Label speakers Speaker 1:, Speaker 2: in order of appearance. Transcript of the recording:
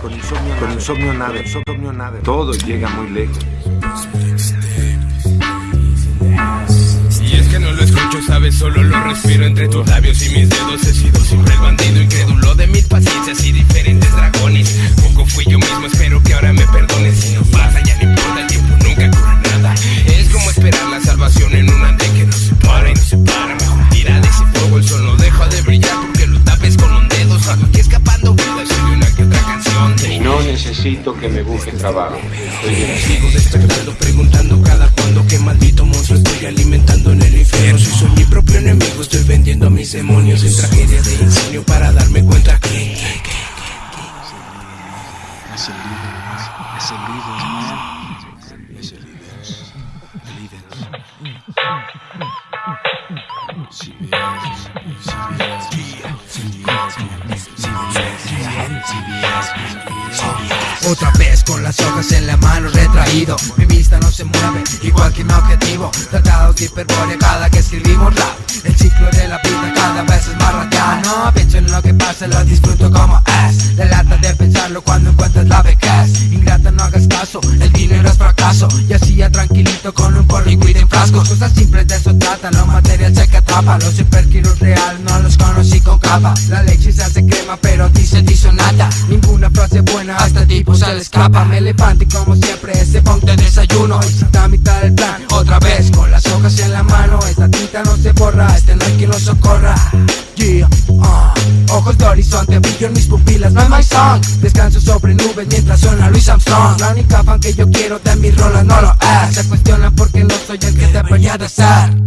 Speaker 1: Con insomnio, con insomnio nada, insomnio nada. Todo llega muy lejos.
Speaker 2: Y es que no lo escucho, sabes, solo lo respiro entre tus labios y mis
Speaker 1: necesito que me busque trabajo.
Speaker 2: Sigo despertando, preguntando cada cuándo qué maldito monstruo estoy alimentando en el infierno. Si soy mi propio enemigo, estoy vendiendo a mis demonios en tragedia de ingenio para darme cuenta que.
Speaker 3: Otra vez con las hojas en la mano retraído. Mi vista no se mueve, igual que mi objetivo. Tratados de hiperbórea cada que escribimos rap. El ciclo de la vida cada vez es más radial No pienso en lo que pasa, lo disfruto como es. La lata de pensarlo cuando encuentras la vejez. Ingrata no hagas caso, el dinero es fracaso. Y así ya tranquilito con un porro y en frascos. Cosas simples de eso trata, no material se que atrapa. Los superheroes real no los conocí con capa. La leche se hace crema pero escapa Me levanto y como siempre ese ponte desayuno. Y está a mitad del plan, otra vez con las hojas en la mano. Esta tinta no se borra, este no hay quien lo socorra. Yeah, ah. Ojos de horizonte, brillo en mis pupilas, no es my song. Descanso sobre nubes mientras suena Luis Armstrong. La única fan que yo quiero de mis rolas no lo es. Se cuestionan porque no soy el que debería de ser